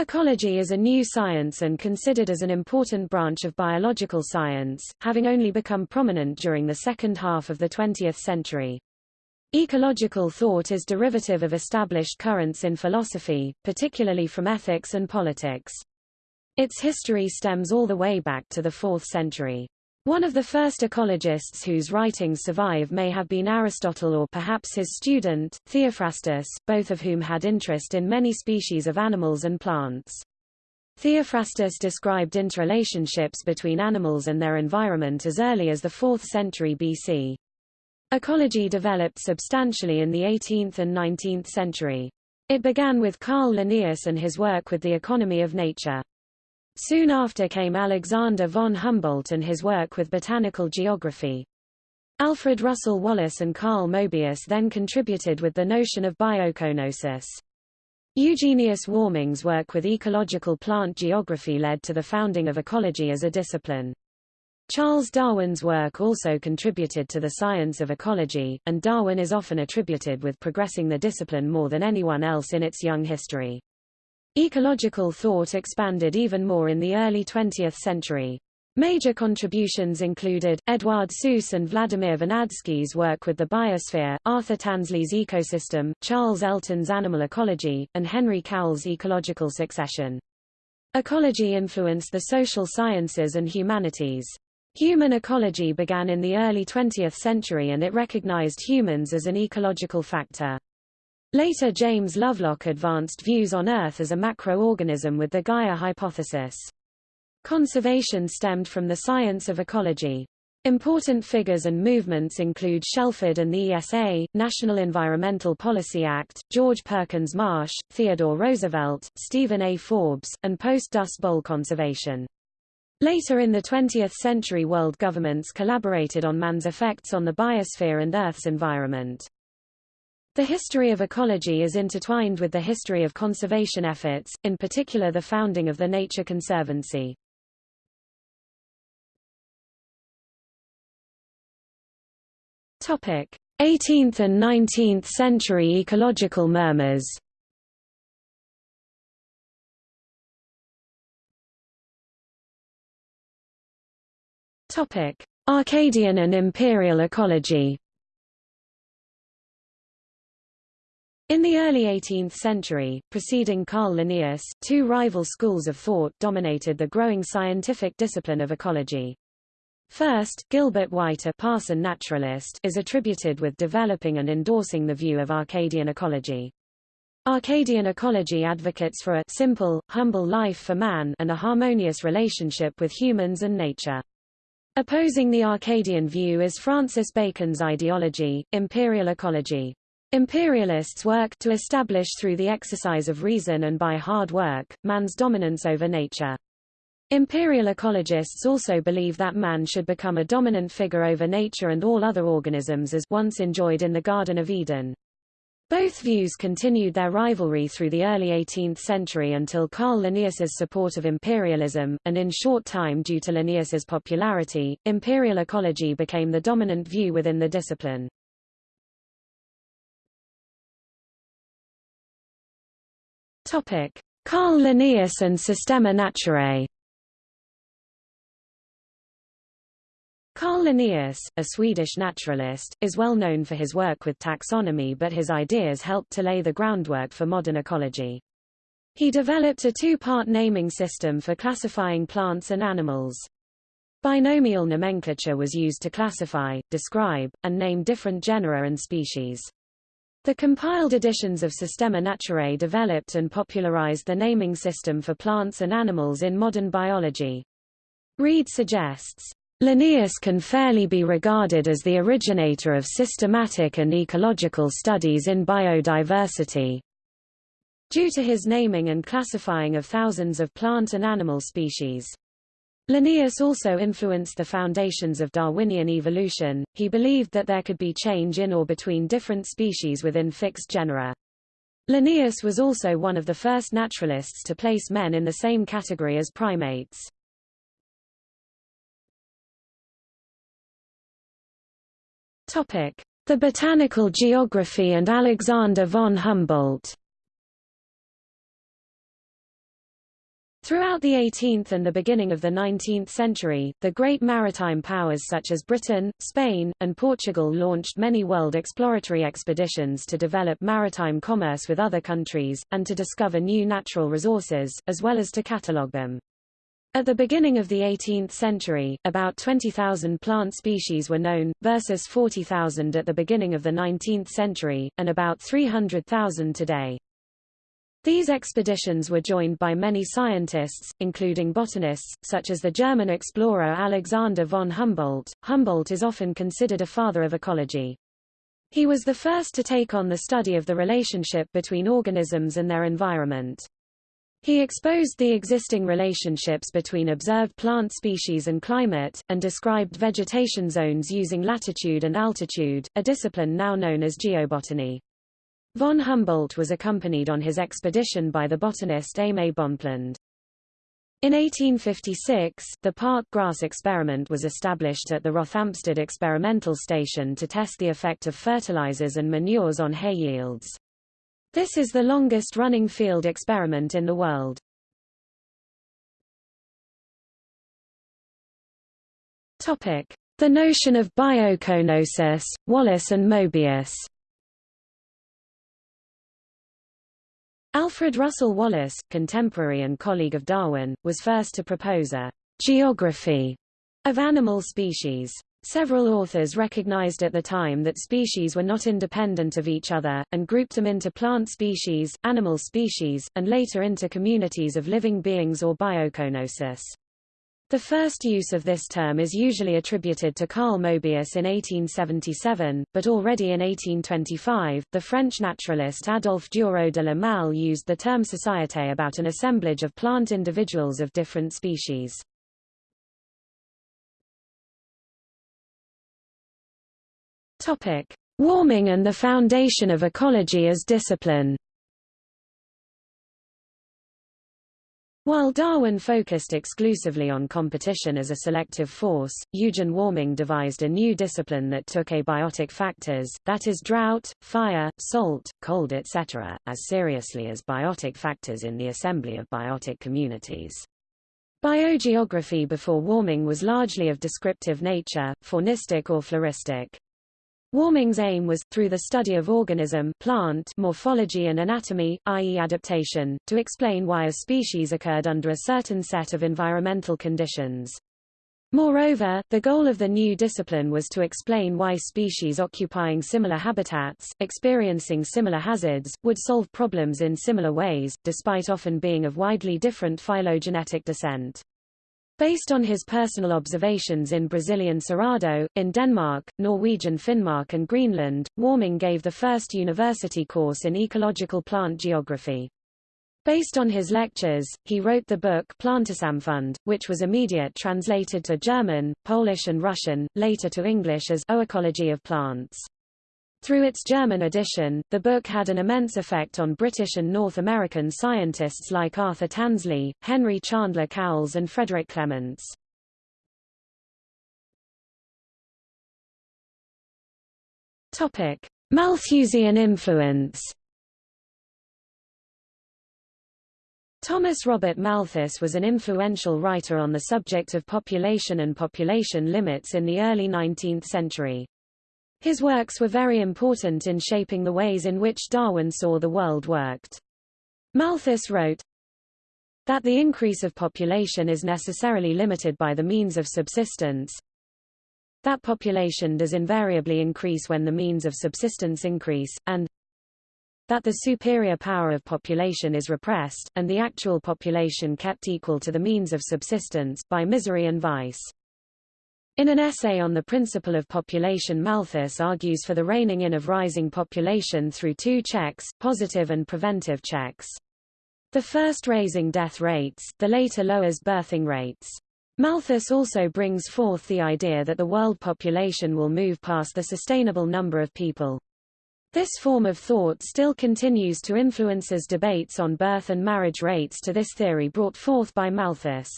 Ecology is a new science and considered as an important branch of biological science, having only become prominent during the second half of the 20th century. Ecological thought is derivative of established currents in philosophy, particularly from ethics and politics. Its history stems all the way back to the 4th century. One of the first ecologists whose writings survive may have been Aristotle or perhaps his student, Theophrastus, both of whom had interest in many species of animals and plants. Theophrastus described interrelationships between animals and their environment as early as the 4th century BC. Ecology developed substantially in the 18th and 19th century. It began with Carl Linnaeus and his work with the economy of nature. Soon after came Alexander von Humboldt and his work with botanical geography. Alfred Russel Wallace and Carl Mobius then contributed with the notion of biocoenosis. Eugenius Warming's work with ecological plant geography led to the founding of ecology as a discipline. Charles Darwin's work also contributed to the science of ecology, and Darwin is often attributed with progressing the discipline more than anyone else in its young history. Ecological thought expanded even more in the early 20th century. Major contributions included, Eduard Suess and Vladimir Vernadsky's work with the biosphere, Arthur Tansley's ecosystem, Charles Elton's animal ecology, and Henry Cowles' ecological succession. Ecology influenced the social sciences and humanities. Human ecology began in the early 20th century and it recognized humans as an ecological factor. Later James Lovelock advanced views on Earth as a macroorganism with the Gaia hypothesis. Conservation stemmed from the science of ecology. Important figures and movements include Shelford and the ESA, National Environmental Policy Act, George Perkins Marsh, Theodore Roosevelt, Stephen A. Forbes, and post-Dust Bowl conservation. Later in the 20th century world governments collaborated on man's effects on the biosphere and Earth's environment. The history of ecology is intertwined with the history of conservation efforts, in particular the founding of the Nature Conservancy. Topic: 18th and 19th century ecological murmurs. Topic: Arcadian and imperial ecology. In the early 18th century, preceding Carl Linnaeus, two rival schools of thought dominated the growing scientific discipline of ecology. First, Gilbert White a Parson naturalist is attributed with developing and endorsing the view of Arcadian ecology. Arcadian ecology advocates for a simple, humble life for man and a harmonious relationship with humans and nature. Opposing the Arcadian view is Francis Bacon's ideology, imperial ecology. Imperialists work to establish through the exercise of reason and by hard work, man's dominance over nature. Imperial ecologists also believe that man should become a dominant figure over nature and all other organisms as once enjoyed in the Garden of Eden. Both views continued their rivalry through the early 18th century until Carl Linnaeus's support of imperialism, and in short time due to Linnaeus's popularity, imperial ecology became the dominant view within the discipline. Topic: Carl Linnaeus and Systema Naturae. Carl Linnaeus, a Swedish naturalist, is well known for his work with taxonomy but his ideas helped to lay the groundwork for modern ecology. He developed a two-part naming system for classifying plants and animals. Binomial nomenclature was used to classify, describe, and name different genera and species. The compiled editions of Systema Naturae developed and popularized the naming system for plants and animals in modern biology. Reid suggests, Linnaeus can fairly be regarded as the originator of systematic and ecological studies in biodiversity. Due to his naming and classifying of thousands of plant and animal species. Linnaeus also influenced the foundations of Darwinian evolution, he believed that there could be change in or between different species within fixed genera. Linnaeus was also one of the first naturalists to place men in the same category as primates. The botanical geography and Alexander von Humboldt Throughout the 18th and the beginning of the 19th century, the great maritime powers such as Britain, Spain, and Portugal launched many world exploratory expeditions to develop maritime commerce with other countries, and to discover new natural resources, as well as to catalogue them. At the beginning of the 18th century, about 20,000 plant species were known, versus 40,000 at the beginning of the 19th century, and about 300,000 today. These expeditions were joined by many scientists, including botanists, such as the German explorer Alexander von Humboldt. Humboldt is often considered a father of ecology. He was the first to take on the study of the relationship between organisms and their environment. He exposed the existing relationships between observed plant species and climate, and described vegetation zones using latitude and altitude, a discipline now known as geobotany. Von Humboldt was accompanied on his expedition by the botanist Aimé Bonpland. In 1856, the park grass experiment was established at the Rothamsted Experimental Station to test the effect of fertilizers and manures on hay yields. This is the longest-running field experiment in the world. Topic: The notion of biocoenosis, Wallace and Mobius. Alfred Russel Wallace, contemporary and colleague of Darwin, was first to propose a geography of animal species. Several authors recognized at the time that species were not independent of each other, and grouped them into plant species, animal species, and later into communities of living beings or biocoenosis. The first use of this term is usually attributed to Carl Mobius in 1877, but already in 1825, the French naturalist Adolphe Dureau de la Malle used the term société about an assemblage of plant individuals of different species. Topic: Warming and the foundation of ecology as discipline. While Darwin focused exclusively on competition as a selective force, Eugen Warming devised a new discipline that took abiotic factors, that is drought, fire, salt, cold etc., as seriously as biotic factors in the assembly of biotic communities. Biogeography before Warming was largely of descriptive nature, faunistic or floristic. Warming's aim was, through the study of organism plant morphology and anatomy, i.e. adaptation, to explain why a species occurred under a certain set of environmental conditions. Moreover, the goal of the new discipline was to explain why species occupying similar habitats, experiencing similar hazards, would solve problems in similar ways, despite often being of widely different phylogenetic descent. Based on his personal observations in Brazilian Cerrado, in Denmark, Norwegian Finnmark and Greenland, Warming gave the first university course in ecological plant geography. Based on his lectures, he wrote the book Plantesamfund, which was immediate translated to German, Polish and Russian, later to English as Oecology of Plants. Through its German edition, the book had an immense effect on British and North American scientists like Arthur Tansley, Henry Chandler Cowles and Frederick Clements. Topic: Malthusian influence. Thomas Robert Malthus was an influential writer on the subject of population and population limits in the early 19th century. His works were very important in shaping the ways in which Darwin saw the world worked. Malthus wrote, that the increase of population is necessarily limited by the means of subsistence, that population does invariably increase when the means of subsistence increase, and that the superior power of population is repressed, and the actual population kept equal to the means of subsistence, by misery and vice. In an essay on the principle of population Malthus argues for the reining in of rising population through two checks, positive and preventive checks. The first raising death rates, the later lowers birthing rates. Malthus also brings forth the idea that the world population will move past the sustainable number of people. This form of thought still continues to influence debates on birth and marriage rates to this theory brought forth by Malthus.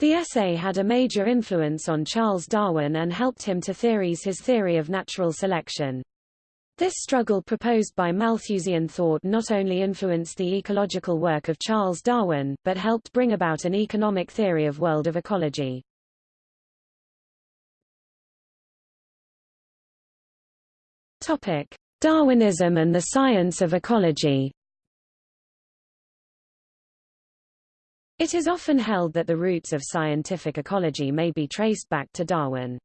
The essay had a major influence on Charles Darwin and helped him to theorize his theory of natural selection. This struggle proposed by Malthusian thought not only influenced the ecological work of Charles Darwin, but helped bring about an economic theory of world of ecology. Topic: Darwinism and the science of ecology. It is often held that the roots of scientific ecology may be traced back to Darwin.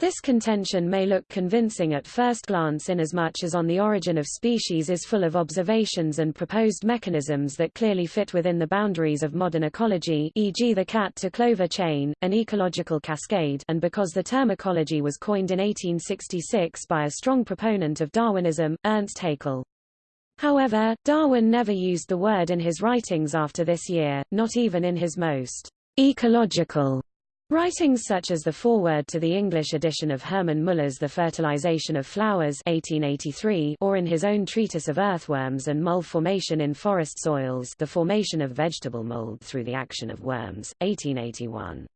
This contention may look convincing at first glance inasmuch as On the Origin of Species is full of observations and proposed mechanisms that clearly fit within the boundaries of modern ecology e.g. the cat-to-clover chain, an ecological cascade and because the term ecology was coined in 1866 by a strong proponent of Darwinism, Ernst Haeckel. However, Darwin never used the word in his writings after this year, not even in his most ecological Writings such as the foreword to the English edition of Hermann Muller's The Fertilization of Flowers 1883 or in his own treatise of earthworms and mold formation in forest soils The Formation of Vegetable Mold Through the Action of Worms, 1881.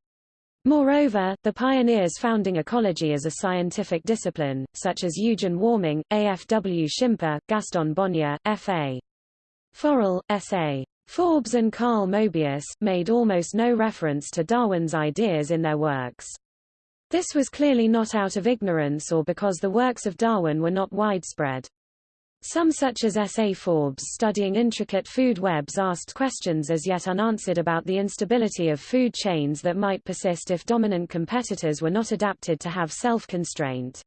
Moreover, the pioneers founding ecology as a scientific discipline, such as Eugen Warming, A. F. W. Schimper, Gaston Bonnier, F. A. Forel, S. A. Forbes and Carl Mobius, made almost no reference to Darwin's ideas in their works. This was clearly not out of ignorance or because the works of Darwin were not widespread. Some such as S. A. Forbes studying intricate food webs asked questions as yet unanswered about the instability of food chains that might persist if dominant competitors were not adapted to have self-constraint.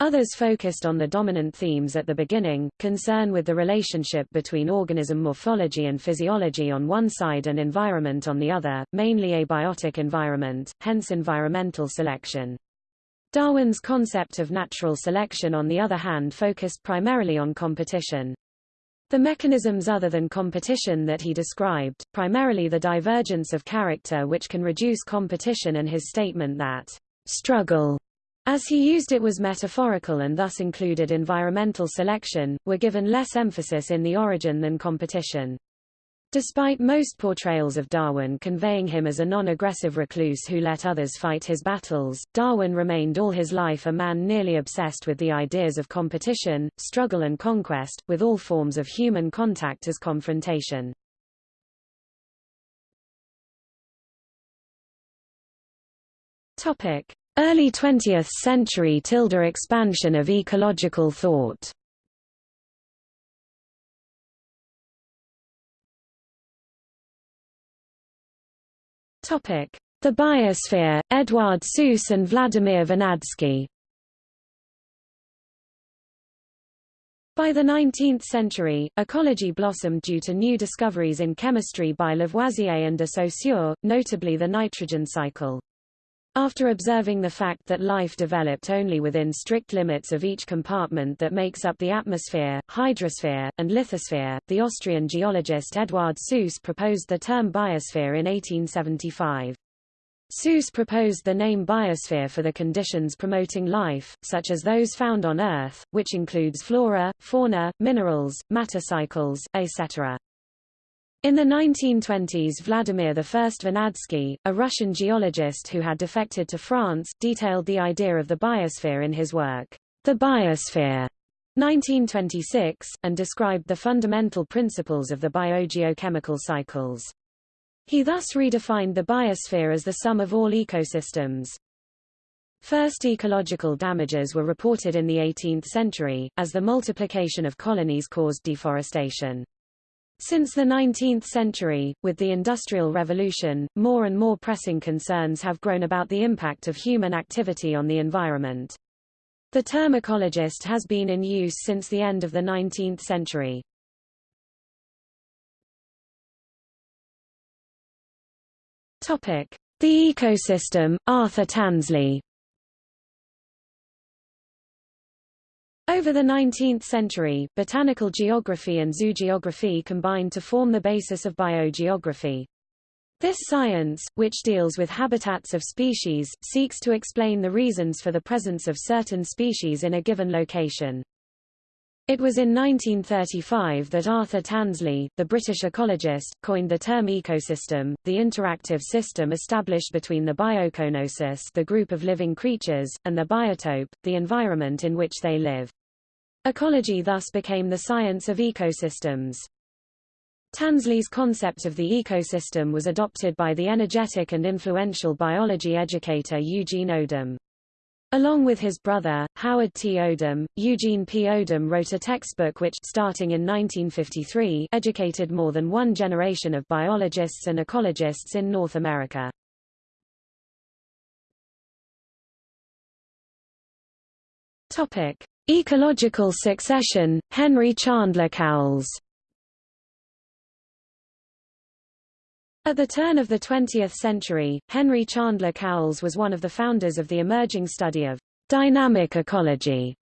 Others focused on the dominant themes at the beginning, concern with the relationship between organism morphology and physiology on one side and environment on the other, mainly abiotic environment, hence environmental selection. Darwin's concept of natural selection on the other hand focused primarily on competition. The mechanisms other than competition that he described, primarily the divergence of character which can reduce competition and his statement that struggle as he used it was metaphorical and thus included environmental selection, were given less emphasis in the origin than competition. Despite most portrayals of Darwin conveying him as a non-aggressive recluse who let others fight his battles, Darwin remained all his life a man nearly obsessed with the ideas of competition, struggle and conquest, with all forms of human contact as confrontation. Early 20th century tilde expansion of ecological thought Topic: The Biosphere, Eduard Suess and Vladimir Vernadsky. By the 19th century, ecology blossomed due to new discoveries in chemistry by Lavoisier and de Saussure, notably the nitrogen cycle. After observing the fact that life developed only within strict limits of each compartment that makes up the atmosphere, hydrosphere, and lithosphere, the Austrian geologist Eduard Suess proposed the term biosphere in 1875. Suess proposed the name biosphere for the conditions promoting life, such as those found on Earth, which includes flora, fauna, minerals, matter cycles, etc. In the 1920s Vladimir I Vernadsky, a Russian geologist who had defected to France, detailed the idea of the biosphere in his work, The Biosphere, 1926, and described the fundamental principles of the biogeochemical cycles. He thus redefined the biosphere as the sum of all ecosystems. First ecological damages were reported in the 18th century, as the multiplication of colonies caused deforestation. Since the 19th century, with the Industrial Revolution, more and more pressing concerns have grown about the impact of human activity on the environment. The term ecologist has been in use since the end of the 19th century. The ecosystem, Arthur Tansley. Over the 19th century, botanical geography and zoogeography combined to form the basis of biogeography. This science, which deals with habitats of species, seeks to explain the reasons for the presence of certain species in a given location. It was in 1935 that Arthur Tansley, the British ecologist, coined the term ecosystem, the interactive system established between the biocoenosis the group of living creatures, and the biotope, the environment in which they live. Ecology thus became the science of ecosystems. Tansley's concept of the ecosystem was adopted by the energetic and influential biology educator Eugene Odum. Along with his brother, Howard T. Odum, Eugene P. Odum wrote a textbook which, starting in 1953, educated more than one generation of biologists and ecologists in North America. Topic. Ecological succession, Henry Chandler Cowles At the turn of the 20th century, Henry Chandler Cowles was one of the founders of the emerging study of dynamic ecology.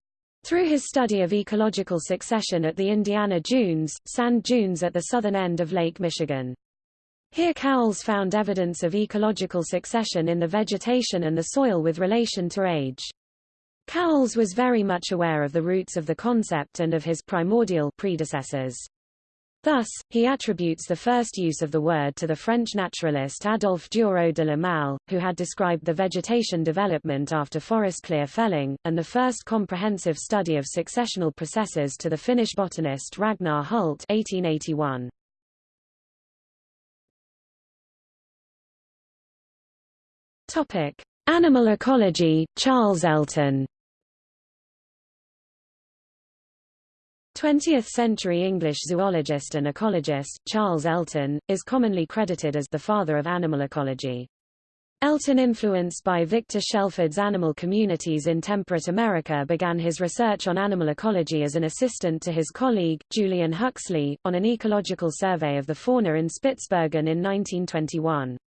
Through his study of ecological succession at the Indiana Dunes, sand dunes at the southern end of Lake Michigan. Here Cowles found evidence of ecological succession in the vegetation and the soil with relation to age. Cowles was very much aware of the roots of the concept and of his primordial predecessors. Thus, he attributes the first use of the word to the French naturalist Adolphe Dureau de la who had described the vegetation development after forest clear felling, and the first comprehensive study of successional processes to the Finnish botanist Ragnar Hult 1881. Topic: Animal ecology, Charles Elton 20th-century English zoologist and ecologist, Charles Elton, is commonly credited as the father of animal ecology. Elton influenced by Victor Shelford's animal communities in temperate America began his research on animal ecology as an assistant to his colleague, Julian Huxley, on an ecological survey of the fauna in Spitsbergen in 1921.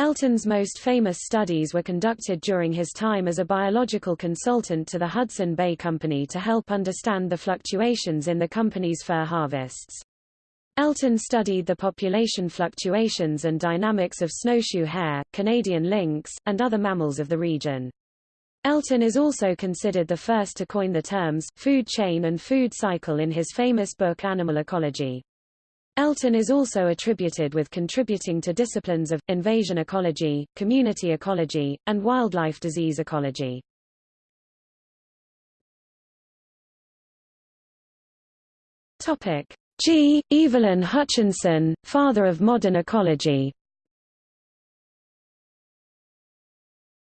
Elton's most famous studies were conducted during his time as a biological consultant to the Hudson Bay Company to help understand the fluctuations in the company's fur harvests. Elton studied the population fluctuations and dynamics of snowshoe hare, Canadian lynx, and other mammals of the region. Elton is also considered the first to coin the terms, food chain and food cycle in his famous book Animal Ecology. Elton is also attributed with contributing to disciplines of, invasion ecology, community ecology, and wildlife disease ecology. Topic. G. Evelyn Hutchinson, father of modern ecology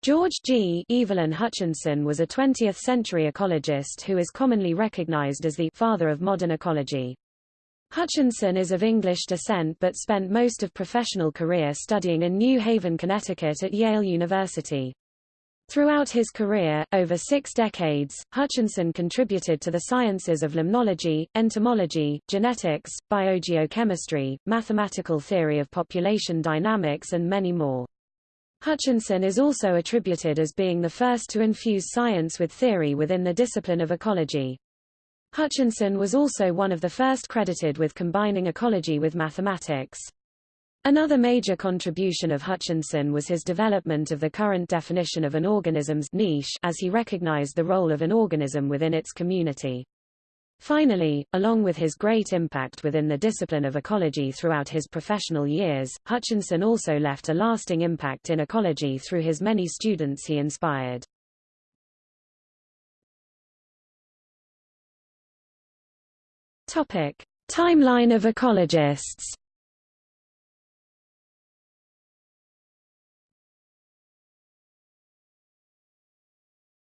George G. Evelyn Hutchinson was a 20th-century ecologist who is commonly recognized as the father of modern ecology. Hutchinson is of English descent but spent most of professional career studying in New Haven, Connecticut at Yale University. Throughout his career, over six decades, Hutchinson contributed to the sciences of limnology, entomology, genetics, biogeochemistry, mathematical theory of population dynamics and many more. Hutchinson is also attributed as being the first to infuse science with theory within the discipline of ecology. Hutchinson was also one of the first credited with combining ecology with mathematics. Another major contribution of Hutchinson was his development of the current definition of an organism's niche as he recognized the role of an organism within its community. Finally, along with his great impact within the discipline of ecology throughout his professional years, Hutchinson also left a lasting impact in ecology through his many students he inspired. Topic: Timeline of ecologists.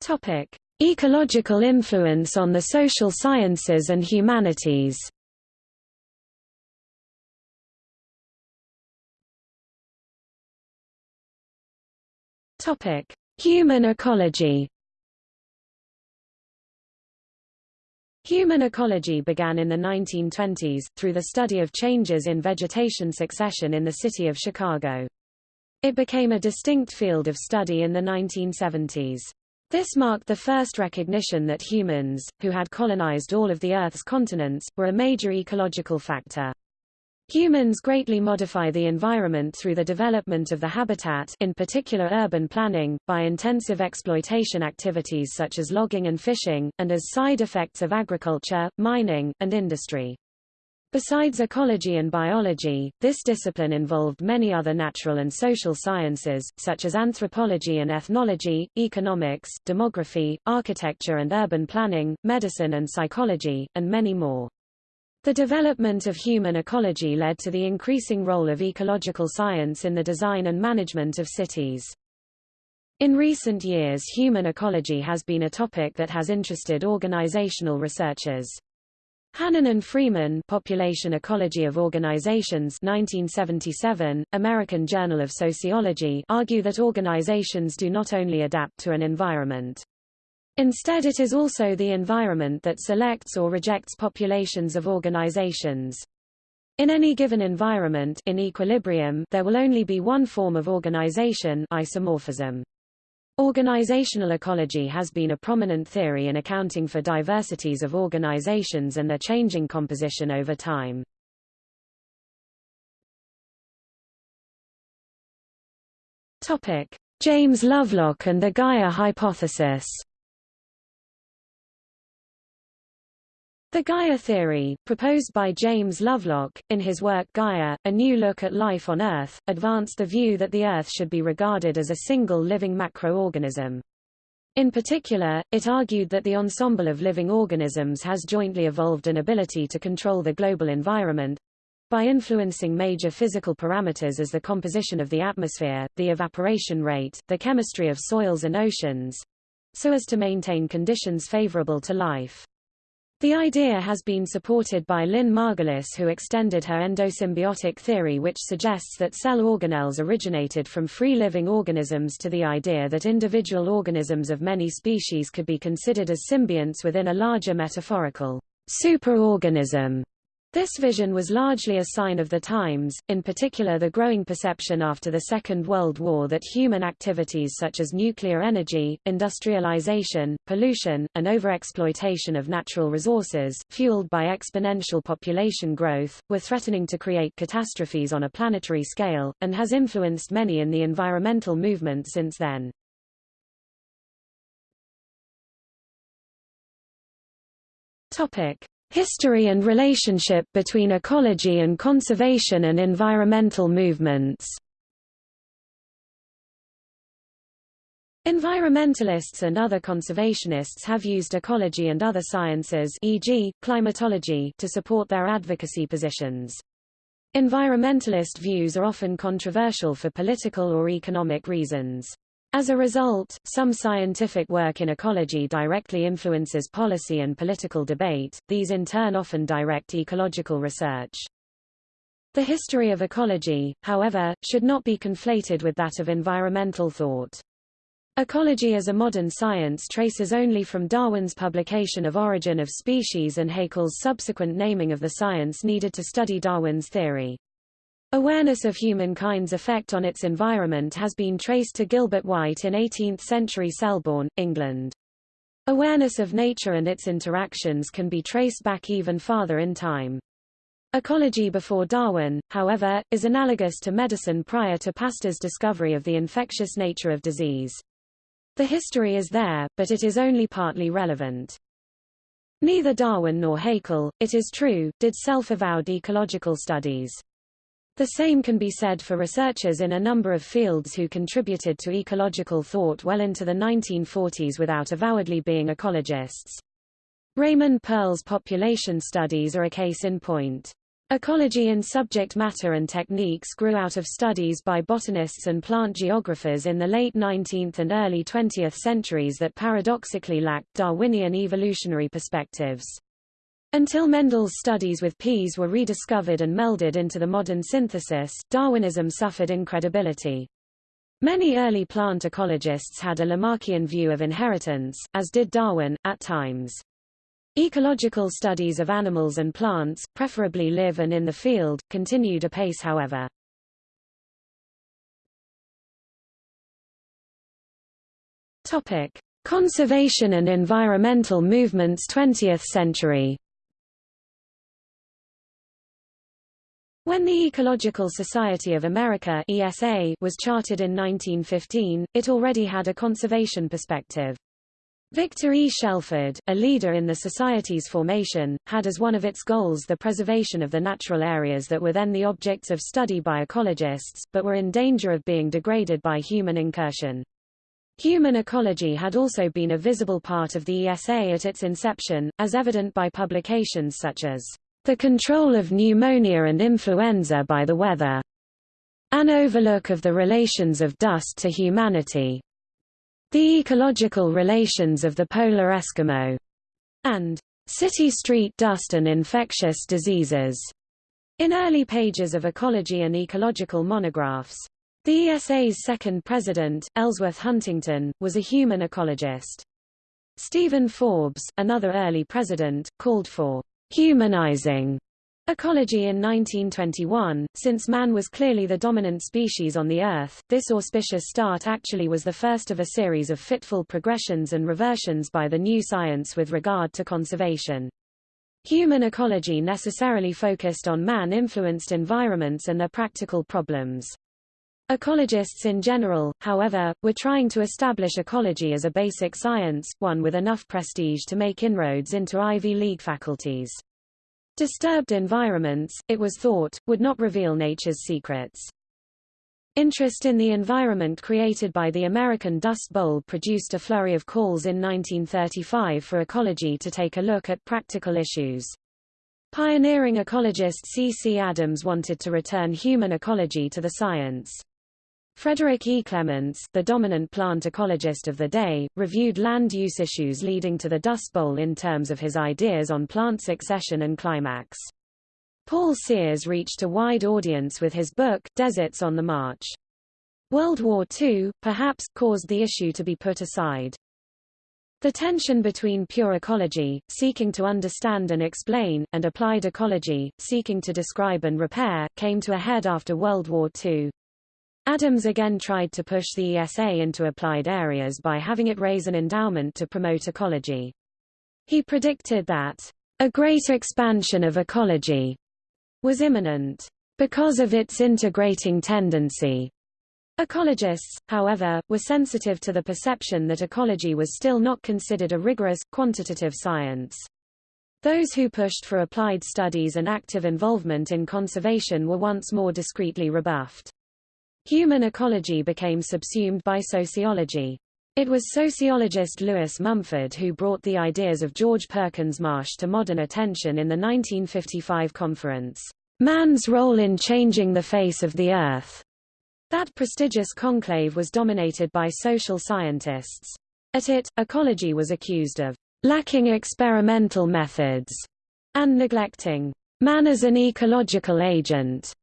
Topic: Ecological influence on the social sciences and humanities. Topic: Human ecology. Human ecology began in the 1920s, through the study of changes in vegetation succession in the city of Chicago. It became a distinct field of study in the 1970s. This marked the first recognition that humans, who had colonized all of the Earth's continents, were a major ecological factor. Humans greatly modify the environment through the development of the habitat in particular urban planning, by intensive exploitation activities such as logging and fishing, and as side effects of agriculture, mining, and industry. Besides ecology and biology, this discipline involved many other natural and social sciences, such as anthropology and ethnology, economics, demography, architecture and urban planning, medicine and psychology, and many more. The development of human ecology led to the increasing role of ecological science in the design and management of cities. In recent years human ecology has been a topic that has interested organizational researchers. Hannan and Freeman Population Ecology of Organizations 1977, American Journal of Sociology argue that organizations do not only adapt to an environment. Instead it is also the environment that selects or rejects populations of organizations. In any given environment in equilibrium, there will only be one form of organization isomorphism. Organizational ecology has been a prominent theory in accounting for diversities of organizations and their changing composition over time. James Lovelock and the Gaia hypothesis. The Gaia theory, proposed by James Lovelock, in his work Gaia, A New Look at Life on Earth, advanced the view that the Earth should be regarded as a single living macroorganism. In particular, it argued that the ensemble of living organisms has jointly evolved an ability to control the global environment, by influencing major physical parameters as the composition of the atmosphere, the evaporation rate, the chemistry of soils and oceans, so as to maintain conditions favorable to life. The idea has been supported by Lynn Margulis who extended her endosymbiotic theory which suggests that cell organelles originated from free-living organisms to the idea that individual organisms of many species could be considered as symbionts within a larger metaphorical superorganism. This vision was largely a sign of the times, in particular the growing perception after the Second World War that human activities such as nuclear energy, industrialization, pollution, and overexploitation of natural resources, fueled by exponential population growth, were threatening to create catastrophes on a planetary scale, and has influenced many in the environmental movement since then. Topic. History and relationship between ecology and conservation and environmental movements Environmentalists and other conservationists have used ecology and other sciences e.g., climatology to support their advocacy positions. Environmentalist views are often controversial for political or economic reasons. As a result, some scientific work in ecology directly influences policy and political debate, these in turn often direct ecological research. The history of ecology, however, should not be conflated with that of environmental thought. Ecology as a modern science traces only from Darwin's publication of Origin of Species and Haeckel's subsequent naming of the science needed to study Darwin's theory. Awareness of humankind's effect on its environment has been traced to Gilbert White in 18th-century Selborne, England. Awareness of nature and its interactions can be traced back even farther in time. Ecology before Darwin, however, is analogous to medicine prior to Pasteur's discovery of the infectious nature of disease. The history is there, but it is only partly relevant. Neither Darwin nor Haeckel, it is true, did self-avowed ecological studies. The same can be said for researchers in a number of fields who contributed to ecological thought well into the 1940s without avowedly being ecologists. Raymond Pearl's population studies are a case in point. Ecology in subject matter and techniques grew out of studies by botanists and plant geographers in the late 19th and early 20th centuries that paradoxically lacked Darwinian evolutionary perspectives. Until Mendel's studies with peas were rediscovered and melded into the modern synthesis, Darwinism suffered incredibility. Many early plant ecologists had a Lamarckian view of inheritance, as did Darwin, at times. Ecological studies of animals and plants, preferably live and in the field, continued apace however. Topic. Conservation and environmental movements 20th century When the Ecological Society of America ESA was chartered in 1915, it already had a conservation perspective. Victor E. Shelford, a leader in the Society's formation, had as one of its goals the preservation of the natural areas that were then the objects of study by ecologists, but were in danger of being degraded by human incursion. Human ecology had also been a visible part of the ESA at its inception, as evident by publications such as The Control of Pneumonia and Influenza by the Weather, An Overlook of the Relations of Dust to Humanity, the Ecological Relations of the Polar Eskimo, and City Street Dust and Infectious Diseases, in early pages of ecology and ecological monographs. The ESA's second president, Ellsworth Huntington, was a human ecologist. Stephen Forbes, another early president, called for humanizing Ecology in 1921, since man was clearly the dominant species on the Earth, this auspicious start actually was the first of a series of fitful progressions and reversions by the new science with regard to conservation. Human ecology necessarily focused on man-influenced environments and their practical problems. Ecologists in general, however, were trying to establish ecology as a basic science, one with enough prestige to make inroads into Ivy League faculties. Disturbed environments, it was thought, would not reveal nature's secrets. Interest in the environment created by the American Dust Bowl produced a flurry of calls in 1935 for ecology to take a look at practical issues. Pioneering ecologist C. C. Adams wanted to return human ecology to the science. Frederick E. Clements, the dominant plant ecologist of the day, reviewed land use issues leading to the Dust Bowl in terms of his ideas on plant succession and climax. Paul Sears reached a wide audience with his book, Deserts on the March. World War II, perhaps, caused the issue to be put aside. The tension between pure ecology, seeking to understand and explain, and applied ecology, seeking to describe and repair, came to a head after World War II. Adams again tried to push the ESA into applied areas by having it raise an endowment to promote ecology. He predicted that a great expansion of ecology was imminent because of its integrating tendency. Ecologists, however, were sensitive to the perception that ecology was still not considered a rigorous, quantitative science. Those who pushed for applied studies and active involvement in conservation were once more discreetly rebuffed. Human ecology became subsumed by sociology. It was sociologist Lewis Mumford who brought the ideas of George Perkins Marsh to modern attention in the 1955 conference, Man's Role in Changing the Face of the Earth. That prestigious conclave was dominated by social scientists. At it, ecology was accused of lacking experimental methods and neglecting man as an ecological agent.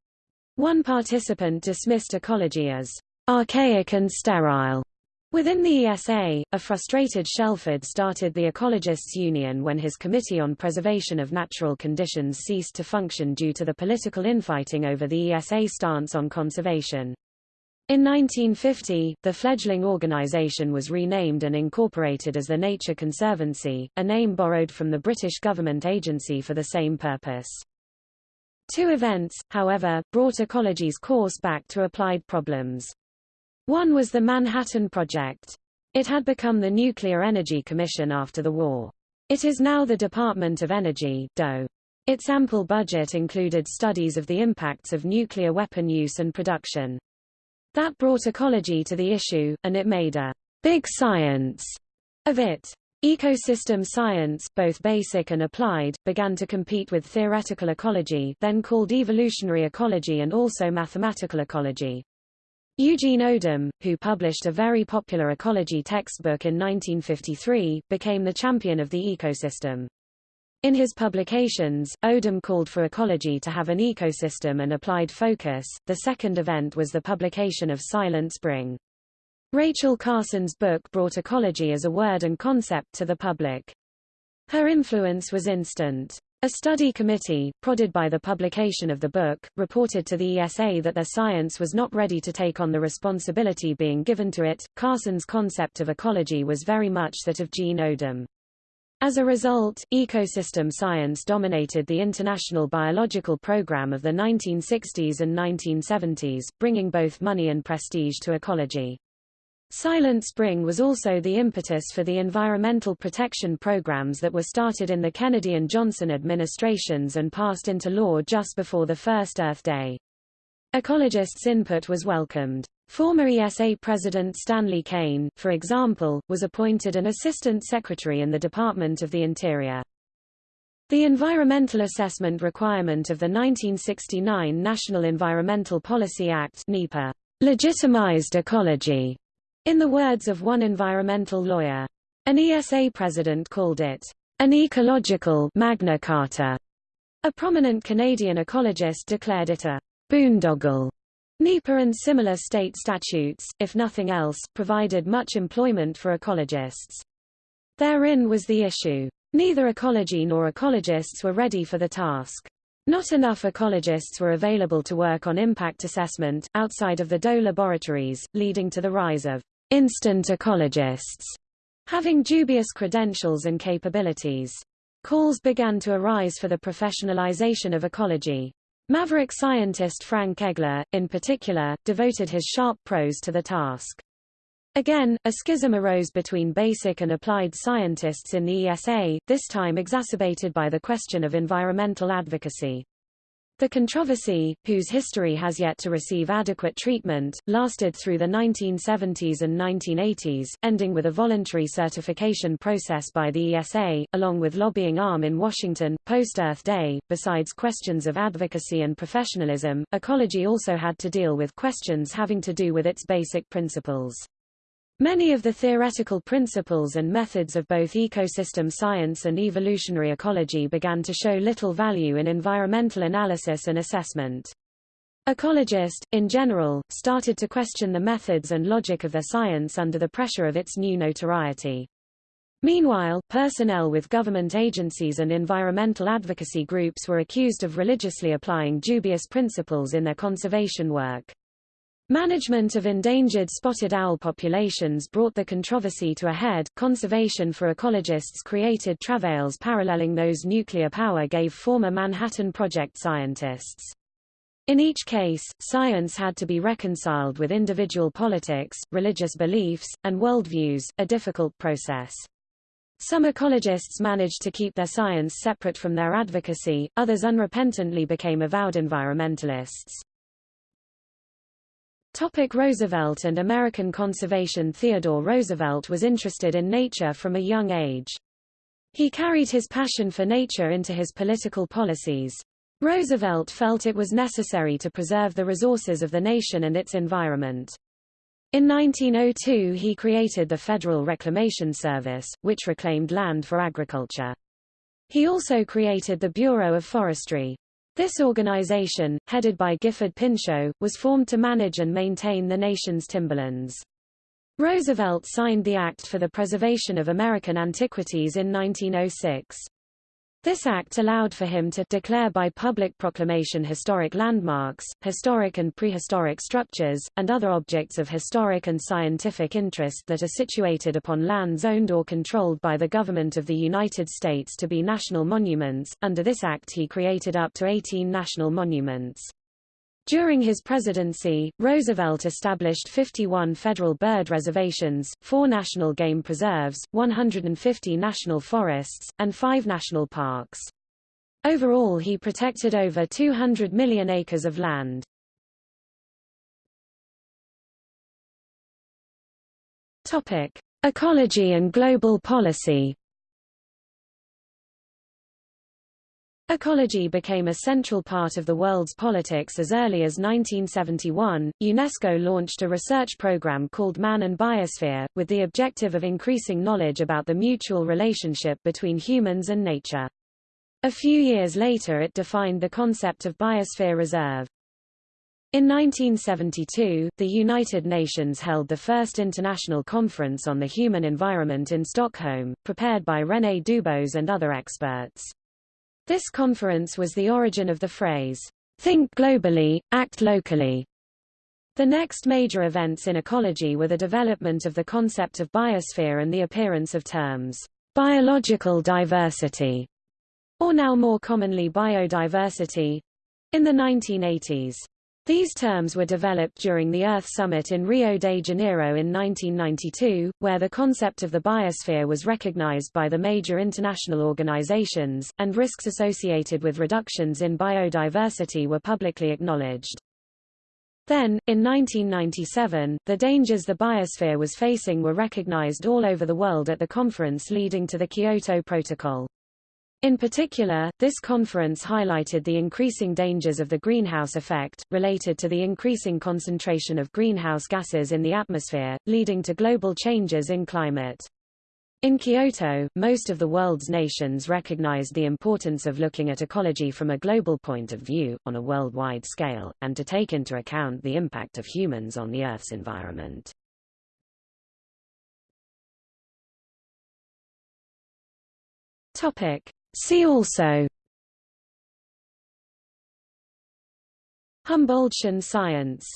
One participant dismissed ecology as archaic and sterile. Within the ESA, a frustrated Shelford started the Ecologists Union when his Committee on Preservation of Natural Conditions ceased to function due to the political infighting over the ESA stance on conservation. In 1950, the fledgling organization was renamed and incorporated as the Nature Conservancy, a name borrowed from the British government agency for the same purpose. Two events, however, brought ecology's course back to applied problems. One was the Manhattan Project. It had become the Nuclear Energy Commission after the war. It is now the Department of Energy DOE. Its ample budget included studies of the impacts of nuclear weapon use and production. That brought ecology to the issue, and it made a big science of it. Ecosystem science, both basic and applied, began to compete with theoretical ecology then called evolutionary ecology and also mathematical ecology. Eugene Odum, who published a very popular ecology textbook in 1953, became the champion of the ecosystem. In his publications, Odum called for ecology to have an ecosystem and applied focus. The second event was the publication of Silent Spring. Rachel Carson's book brought ecology as a word and concept to the public. Her influence was instant. A study committee, prodded by the publication of the book, reported to the ESA that their science was not ready to take on the responsibility being given to it. Carson's concept of ecology was very much that of Gene Odum. As a result, ecosystem science dominated the international biological program of the 1960s and 1970s, bringing both money and prestige to ecology. Silent Spring was also the impetus for the environmental protection programs that were started in the Kennedy and Johnson administrations and passed into law just before the first Earth Day. Ecologists' input was welcomed. Former ESA President Stanley Cain, for example, was appointed an Assistant Secretary in the Department of the Interior. The environmental assessment requirement of the 1969 National Environmental Policy Act NEPA, legitimized ecology, in the words of one environmental lawyer. An ESA president called it an ecological Magna Carta. A prominent Canadian ecologist declared it a boondoggle. NEPA and similar state statutes, if nothing else, provided much employment for ecologists. Therein was the issue. Neither ecology nor ecologists were ready for the task. Not enough ecologists were available to work on impact assessment, outside of the DOE laboratories, leading to the rise of instant ecologists, having dubious credentials and capabilities. Calls began to arise for the professionalization of ecology. Maverick scientist Frank Egler, in particular, devoted his sharp prose to the task. Again, a schism arose between basic and applied scientists in the ESA, this time exacerbated by the question of environmental advocacy. The controversy, whose history has yet to receive adequate treatment, lasted through the 1970s and 1980s, ending with a voluntary certification process by the ESA, along with lobbying arm in Washington, post-Earth Day. Besides questions of advocacy and professionalism, ecology also had to deal with questions having to do with its basic principles. Many of the theoretical principles and methods of both ecosystem science and evolutionary ecology began to show little value in environmental analysis and assessment. Ecologists, in general, started to question the methods and logic of their science under the pressure of its new notoriety. Meanwhile, personnel with government agencies and environmental advocacy groups were accused of religiously applying dubious principles in their conservation work. Management of endangered spotted owl populations brought the controversy to a head. Conservation for ecologists created travails paralleling those nuclear power gave former Manhattan Project scientists. In each case, science had to be reconciled with individual politics, religious beliefs, and worldviews, a difficult process. Some ecologists managed to keep their science separate from their advocacy, others unrepentantly became avowed environmentalists. Topic Roosevelt and American conservation Theodore Roosevelt was interested in nature from a young age. He carried his passion for nature into his political policies. Roosevelt felt it was necessary to preserve the resources of the nation and its environment. In 1902 he created the Federal Reclamation Service, which reclaimed land for agriculture. He also created the Bureau of Forestry. This organization, headed by Gifford Pinchot, was formed to manage and maintain the nation's timberlands. Roosevelt signed the Act for the Preservation of American Antiquities in 1906. This act allowed for him to declare by public proclamation historic landmarks, historic and prehistoric structures, and other objects of historic and scientific interest that are situated upon lands owned or controlled by the government of the United States to be national monuments. Under this act he created up to 18 national monuments. During his presidency, Roosevelt established 51 federal bird reservations, four national game preserves, 150 national forests, and five national parks. Overall he protected over 200 million acres of land. Ecology and global policy. Ecology became a central part of the world's politics as early as 1971. UNESCO launched a research program called Man and Biosphere, with the objective of increasing knowledge about the mutual relationship between humans and nature. A few years later it defined the concept of biosphere reserve. In 1972, the United Nations held the first international conference on the human environment in Stockholm, prepared by René Dubos and other experts. This conference was the origin of the phrase, think globally, act locally. The next major events in ecology were the development of the concept of biosphere and the appearance of terms, biological diversity, or now more commonly biodiversity, in the 1980s. These terms were developed during the Earth Summit in Rio de Janeiro in 1992, where the concept of the biosphere was recognized by the major international organizations, and risks associated with reductions in biodiversity were publicly acknowledged. Then, in 1997, the dangers the biosphere was facing were recognized all over the world at the conference leading to the Kyoto Protocol. In particular, this conference highlighted the increasing dangers of the greenhouse effect, related to the increasing concentration of greenhouse gases in the atmosphere, leading to global changes in climate. In Kyoto, most of the world's nations recognized the importance of looking at ecology from a global point of view, on a worldwide scale, and to take into account the impact of humans on the Earth's environment. Topic. See also. Humboldtian science